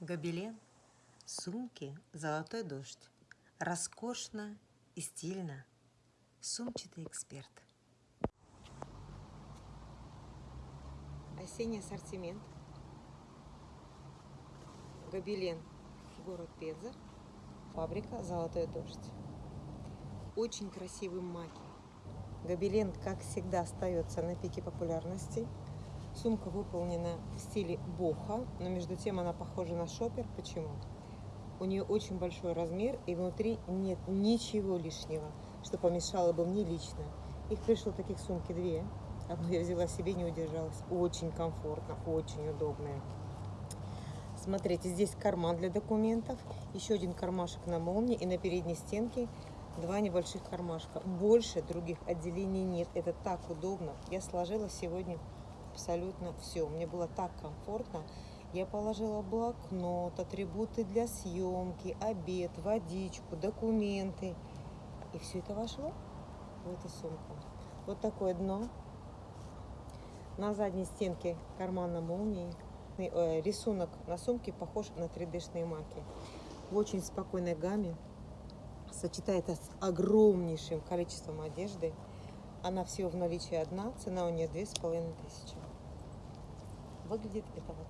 Гобелен, сумки «Золотой дождь». Роскошно и стильно. Сумчатый эксперт. Осенний ассортимент. Гобелен, город Пенза. Фабрика «Золотой дождь». Очень красивый маки. Гобелен, как всегда, остается на пике популярности. Сумка выполнена в стиле боха, но между тем она похожа на шопер. Почему? У нее очень большой размер и внутри нет ничего лишнего, что помешало бы мне лично. Их пришло таких сумки две. Одну я взяла себе, не удержалась. Очень комфортно, очень удобная. Смотрите, здесь карман для документов, еще один кармашек на молнии и на передней стенке два небольших кармашка. Больше других отделений нет. Это так удобно. Я сложила сегодня абсолютно все. Мне было так комфортно. Я положила блокнот, атрибуты для съемки, обед, водичку, документы. И все это вошло в эту сумку. Вот такое дно. На задней стенке карман на молнии. Э, рисунок на сумке похож на 3D-шные маки. В очень спокойной гамме. Сочетается с огромнейшим количеством одежды. Она всего в наличии одна, цена у нее две с половиной тысячи. Выглядит это вот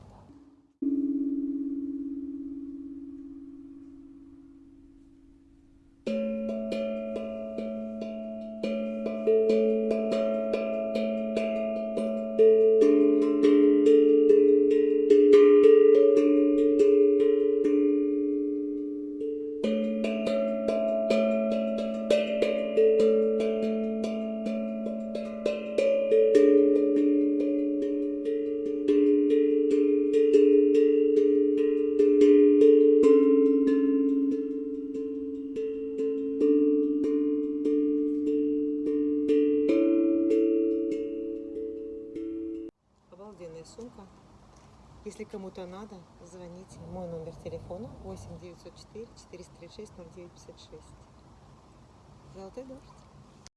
обалденная сумка. Если кому-то надо, звоните. Мой номер телефона 8 904 436 0956. Золотой дождь.